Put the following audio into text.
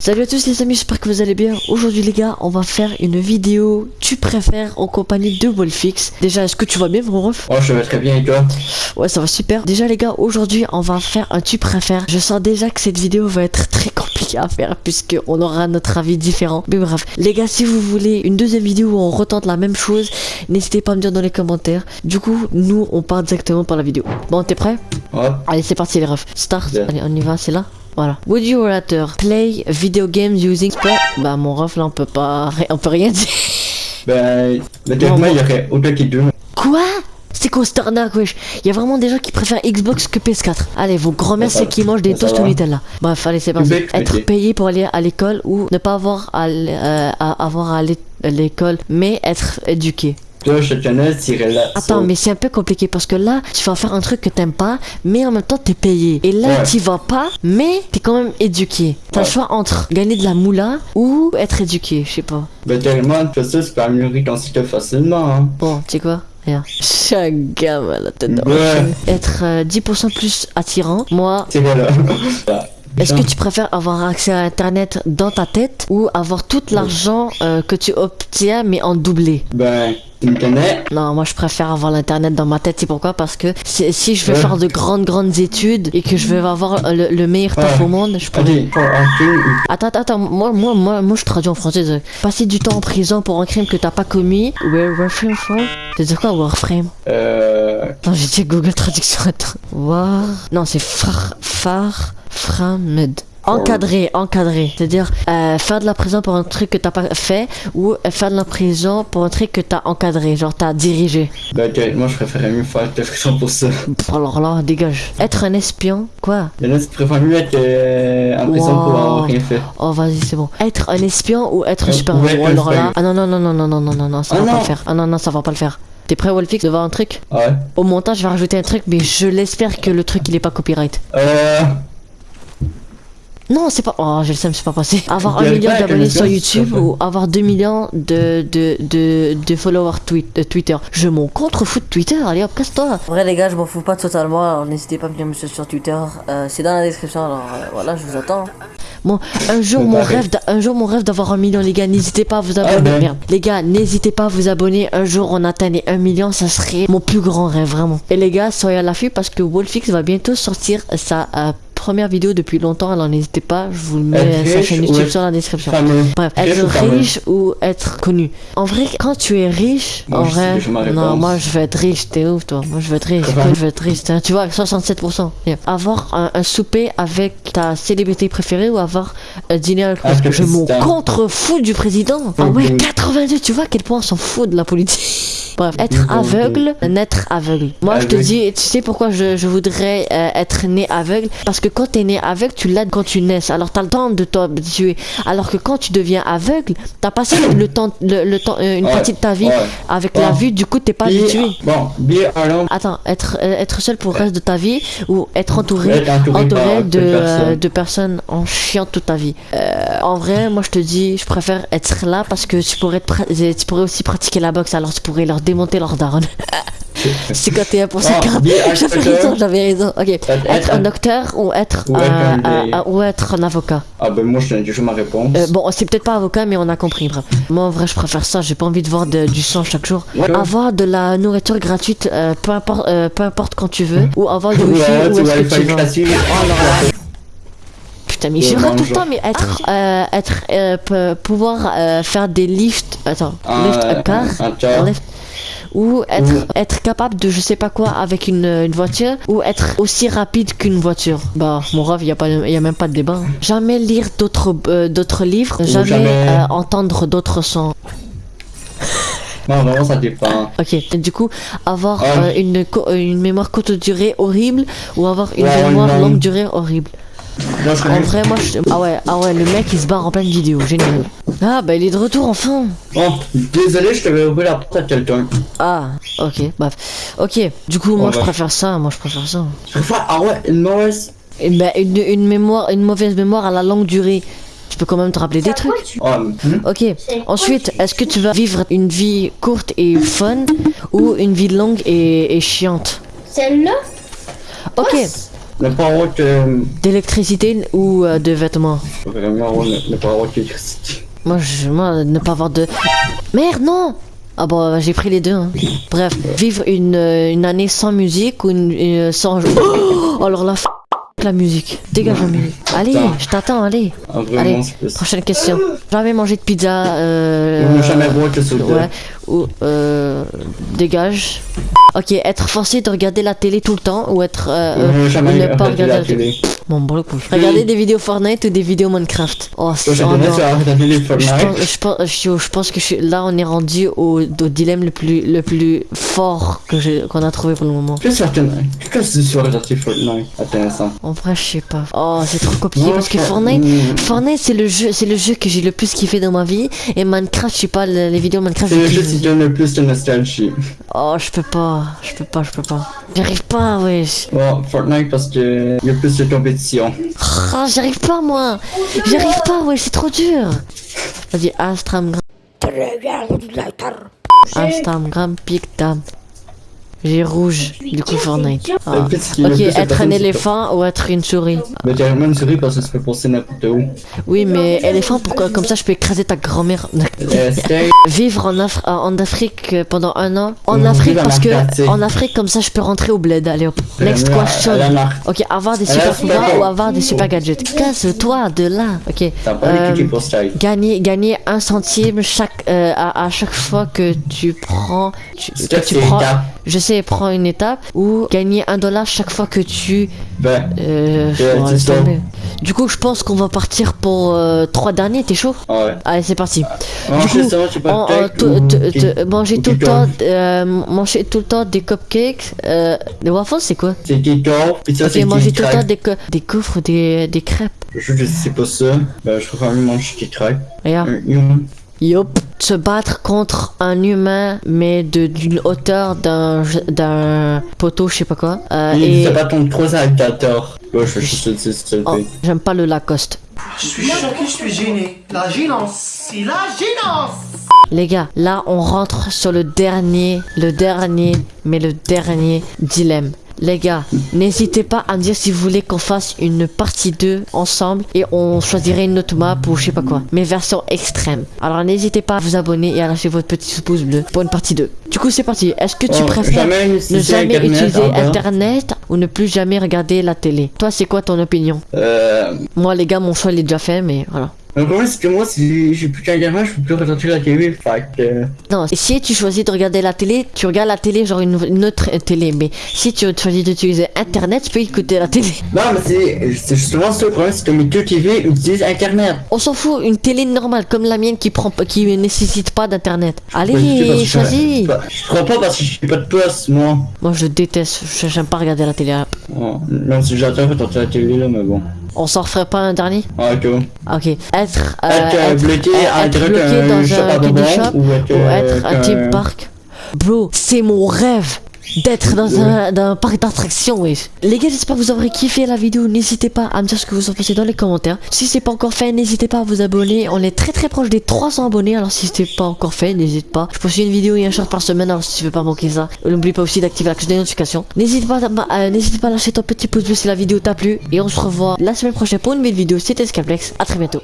Salut à tous les amis, j'espère que vous allez bien. Aujourd'hui les gars, on va faire une vidéo tu préfères en compagnie de Wolfix? Déjà, est-ce que tu vas bien mon ref? Oh, je vais très bien et toi? Ouais, ça va super. Déjà les gars, aujourd'hui on va faire un tu préfères. Je sens déjà que cette vidéo va être très compliquée à faire puisque on aura notre avis différent. Mais bref, les gars, si vous voulez une deuxième vidéo où on retente la même chose, n'hésitez pas à me dire dans les commentaires. Du coup, nous on part directement par la vidéo. Bon, t'es prêt? Ouais. Allez, c'est parti les refs. Start. Allez, on y va, c'est là. Voilà. Would you rather play video games using sport Bah mon ref là on peut pas, on peut rien dire. Ben, mais tellement, il y aurait autant qui deux. Quoi? C'est quoi cette arnaque wesh? Il y a vraiment des gens qui préfèrent Xbox que PS4. Allez, vos grand-mères Ça c'est qui mangent des toasts au. Nutella. Bref, allez c'est parti. Être payé pour aller à l'école ou ne pas avoir à, euh, avoir à l'é- à l'école, mais être éduqué. Toi, je te connais, t'irais là. Attends, mais c'est un peu compliqué parce que là, tu vas faire un truc que t'aimes pas, mais en même temps t'es payé. Et là, Ouais. t'y vas pas, mais t'es quand même éduqué. T'as le Ouais. choix entre gagner de la moula ou être éduqué, je sais pas. Ben, tellement, de ça, tu peux améliorer ton site facilement, hein. Bon, tu sais quoi? Regarde. Chagam à la tête Ouais. Être euh, 10% plus attirant. Moi, C'est quoi là est-ce que tu préfères avoir accès à Internet dans ta tête ou avoir tout l'argent euh, que tu obtiens mais en doublé? Ben, connais Non, moi je préfère avoir l'internet dans ma tête. C'est pourquoi? Parce que si, si je veux Ouais. faire de grandes grandes études et que je veux avoir le, le meilleur taf au monde, je pourrais. Attends, attends, attends, moi, moi, moi, moi, je traduis en français. Passer du temps en prison pour un crime que t'as pas commis. Warframe from? C'est dire quoi Warframe? Euh. Non, j'ai dit Google Traduction. Attends. War. Non, c'est far. Far. Framed. Encadré, encadré. C'est-à-dire euh, faire de la prison pour un truc que t'as pas fait ou euh, faire de la prison pour un truc que t'as encadré, genre t'as dirigé. T'es- moi, je préférais mieux faire de friction pour ça. Pff, Alors là, dégage. Être un espion Quoi? En a qui préfèrent mieux être euh, en prison pour Wow. avoir rien fait. Oh, vas-y, c'est bon. Être un espion ou être un Euh, super ouais, héros un Alors là. Ah non, non, non, non, non, non, non, non, non, ça Ah va pas le faire. Ah non, non, ça va pas le faire. T'es prêt, Wolfix, de voir un truc? Ouais. Au montage, je vais rajouter un truc, mais je l'espère que le truc il est pas copyright. Euh. Non, c'est pas. Oh, je le sais, mais c'est pas passé. Avoir un million d'abonnés sur YouTube ou avoir 2 millions de, de, de, de followers tweet, de Twitter. Je m'en contre-fous de Twitter, allez hop, casse-toi. En vrai, les gars, je m'en fous pas totalement. Alors, n'hésitez pas à venir me suivre sur Twitter. Euh, c'est dans la description, alors euh, voilà, je vous attends. Bon, un jour, mon rêve, un jour, mon rêve d'avoir un million, les gars. N'hésitez pas à vous abonner. ben. Merde. Les gars, n'hésitez pas à vous abonner. Un jour, on atteint les 1 million, ça serait mon plus grand rêve, vraiment. Et les gars, soyez à l'affût parce que Wolfix va bientôt sortir sa euh, première vidéo depuis longtemps. Alors, n'hésitez pas, je vous mets sa chaîne ou YouTube sur la description. Bref, être riche ou être connu. En vrai, quand tu es riche, en vrai, non, moi je veux être riche, t'es ouf toi. Moi je veux être riche, je veux être riche. Tu vois, 67%. Yeah. Avoir un, souper avec ta célébrité préférée ou avoir un dîner avec Avec le je m'en contre-fous du président. Ah ouais, Mhm. 82, tu vois à quel point on s'en fout de la politique. Bref, être aveugle, naître aveugle. Moi, je te dis, tu sais pourquoi je, je voudrais euh, être né aveugle? Parce que quand t'es né aveugle, tu l'as quand tu nais. Alors t'as le temps de t'habituer. Alors que quand tu deviens aveugle, t'as passé le, temps, le, le temps, euh, une Ouais, partie de ta vie ouais. avec la vue. Du coup, t'es pas habitué. Bon, bien alors. Attends, être, euh, être seul pour le reste de ta vie ou être entouré, Être entouré de, euh, personnes. de personnes en chiant toute ta vie. Euh, en vrai, moi je te dis, je préfère être là parce que tu pourrais, tu pourrais aussi pratiquer la boxe, alors tu pourrais leur démonter leur daronne. 51% Ah, carte. bien, J'avais raison, j'avais raison. Ok, être, être un docteur ou être, Ou un ou être un avocat. Ah, ben, moi, je déjà ma réponse. Euh, bon, c'est peut-être pas avocat, mais on a compris. Bref. Moi, en vrai, je préfère ça. J'ai pas envie de voir de- du sang chaque jour. Ouais. Avoir de la nourriture gratuite, euh, peu, importe, euh, peu importe quand tu veux, ou avoir du wifi Ouais, est-ce que tu veux. gratuit. Oh, là. Putain, mais Ouais, j'ai tout le temps, mais être, euh, être, euh, pouvoir euh, faire des lifts, attends, lift a car, un car. un lift, ou être, être capable de je sais pas quoi avec une, une voiture, ou être aussi rapide qu'une voiture. Bah, mon rêve, il y a pas, y a même pas de débat. hein. Jamais lire d'autres, euh, d'autres livres, jamais, jamais- euh, entendre d'autres sons. Non, vraiment, ça dépend. Ok, du coup, avoir Ah. euh, une, une mémoire courte durée horrible, ou avoir une Ouais, mémoire longue durée horrible. Moi, je En vrai, moi, je... ah ouais, ah ouais, le mec il se barre en pleine vidéo, génial. Ah bah il est de retour enfin. Bon, désolé, je t'avais ouvert la porte à quelqu'un. Ah, ok, bref. Ok, du coup, moi Oh, je bah. préfère ça, moi je préfère ça. Je préfère, ah ouais, une mauvaise? Et bah, une, une mémoire, une mauvaise mémoire à la longue durée. Tu peux quand même te rappeler des trucs. Ah, hum. Ok. Ensuite, est-ce que tu vas vivre une vie courte et fun ou une vie longue et, et chiante? Celle-là Ok. Ne pas avoir de... D'électricité ou euh, de vêtements? Vraiment, ne, ne pas avoir d'électricité. Moi, je, moi, ne pas avoir de... Merde, non Ah bon, j'ai pris les deux. hein. Bref, vivre une, euh, une année sans musique ou une, une- sans... Oh, alors la f... la musique. Dégage la musique. Allez, je t'attends, allez. Ah, vraiment, Allez, prochaine question. Jamais manger de pizza. Euh, jamais boire de soda. Ouais. Ou euh, dégage. Ok, être forcé de regarder la télé tout le temps ou être euh, euh, ne jamais ou ne pas regarder regarder la la télé. télé. Bon, bon, le coup. Regarder des vidéos Fortnite ou des vidéos Minecraft. Oh, c'est Je je, pense, je, je pense que je là on est rendu au, au dilemme le plus, le plus fort que j'ai- qu'on a trouvé pour le moment. Qu'est-ce que regarder Fortnite Intéressant. En vrai, je sais pas. Oh, c'est trop compliqué parce que Fortnite, Mm. Fortnite c'est le jeu, c'est le jeu que j'ai le plus kiffé dans ma vie. Et Minecraft, je sais pas, le- les vidéos Minecraft. C'est le je jeu qui donne le plus de nostalgie. Oh, je peux pas, je peux pas, je peux pas. J'arrive pas, wesh. Bon, Fortnite parce que il y a plus de compétition. Ah, j'arrive pas, moi. J'arrive pas, wesh, c'est trop dur. Vas-y, Instagram. Instagram, Pictam. J'ai rouge, du coup Fortnite. Ah. Ok, être un éléphant ou être une souris Mais t'as vraiment une souris parce que ça peut passer n'importe où. Oui, mais éléphant, pourquoi? Comme ça, je peux écraser ta grand-mère. Vivre en, Af- en Afrique euh, pendant un an. En Afrique, parce que en Afrique, comme ça, je peux rentrer au bled. Allez hop. Next question. Ok, avoir des super pouvoirs ou avoir des super gadgets. Casse-toi de là. Ok. T'as pas Euh. Gagner, gagner un centime chaque, euh, à, à chaque fois que tu prends, tu, que tu prends. Je sais, prends une étape ou gagner un dollar chaque fois que tu, Ben, euh, Ouais, tomber. Du coup, je pense qu'on va partir pour euh, trois derniers. T'es chaud? Ouais. Allez, c'est parti. Mange du coup, ça, en- ou- te- manger ou tout le temps, euh, manger tout le temps des cupcakes, euh, des waffles, c'est quoi? C'est ça Ok, c'est manger tout le temps des, des gaufres, des, des crêpes. Je sais pas ça. Ben, je préfère mieux manger qui craque. Regarde. Un Yop. Se battre contre un humain, mais de d'une hauteur d'un d'un poteau, je sais pas quoi. Euh, Il et se bat contre trois alligators. Ouais, oh, j'aime pas le Lacoste. Je suis choqué, je suis gêné. La gênance, c'est la gênance. Les gars, là on rentre sur le dernier, le dernier, mais le dernier dilemme. Les gars, n'hésitez pas à me dire si vous voulez qu'on fasse une partie 2 ensemble et on choisirait une autre map ou je sais pas quoi. Mais version extrême. Alors n'hésitez pas à vous abonner et à lâcher votre petit pouce bleu pour une partie 2. Du coup c'est parti. Est-ce que tu Oh, préfères jamais ne jamais Internet utiliser encore. internet ou ne plus jamais regarder la télé? Toi c'est quoi ton opinion? Euh. Moi les gars mon choix il est déjà fait mais voilà. Le problème c'est que moi, si j'ai plus qu'un gamin, je peux plus regarder la télé. Fait que. Non, si tu choisis de regarder la télé, tu regardes la télé genre une, une autre télé. Mais si tu choisis d'utiliser internet, tu peux écouter la télé. Non, mais c'est justement ça le problème, c'est que mes deux TV utilisent internet. On s'en fout, une télé normale comme la mienne qui prend qui ne nécessite pas d'internet. Je Allez, parce choisis. Je je crois pas parce que j'ai pas de poste, moi. Moi je déteste, je- j'aime pas regarder la télé. Oh, même si j'adore regarder la télé là, mais bon. On s'en referait pas un dernier? Ah, ok. Ok. Être, euh, Être, euh, bloqué être bloqué d'un dans un candy shop ou être, euh, un theme park. Bro, c'est mon rêve d'être dans un, dans un parc d'attractions, wesh. Les gars, j'espère que vous aurez kiffé la vidéo. N'hésitez pas à me dire ce que vous en pensez dans les commentaires. Si c'est pas encore fait, n'hésitez pas à vous abonner. On est très très proche des 300 abonnés. Alors si c'est pas encore fait, n'hésite pas. Je poste une vidéo et un short par semaine. Alors si tu veux pas manquer ça, n'oublie pas aussi d'activer la cloche de notification. N'hésite pas, à- euh, n'hésite pas à lâcher ton petit pouce bleu si la vidéo t'a plu. Et on se revoit la semaine prochaine pour une nouvelle vidéo. C'était Scaplex. À très bientôt.